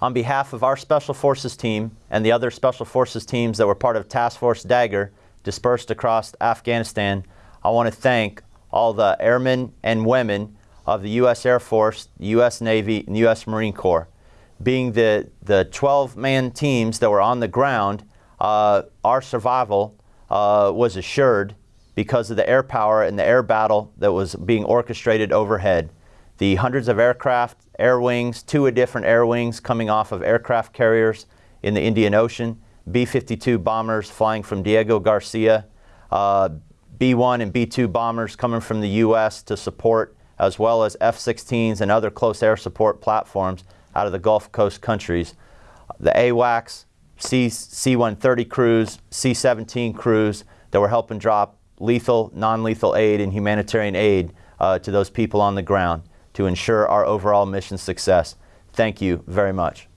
On behalf of our Special Forces team and the other Special Forces teams that were part of Task Force Dagger dispersed across Afghanistan, I want to thank all the airmen and women of the U.S. Air Force, the U.S. Navy, and U.S. Marine Corps. Being the, the 12-man teams that were on the ground, uh, our survival uh, was assured because of the air power and the air battle that was being orchestrated overhead. The hundreds of aircraft, air wings, two different air wings coming off of aircraft carriers in the Indian Ocean, B-52 bombers flying from Diego Garcia, uh, B-1 and B-2 bombers coming from the U.S. to support, as well as F-16s and other close air support platforms out of the Gulf Coast countries. The AWACS, C-130 crews, C-17 crews that were helping drop lethal, non-lethal aid and humanitarian aid uh, to those people on the ground to ensure our overall mission success. Thank you very much.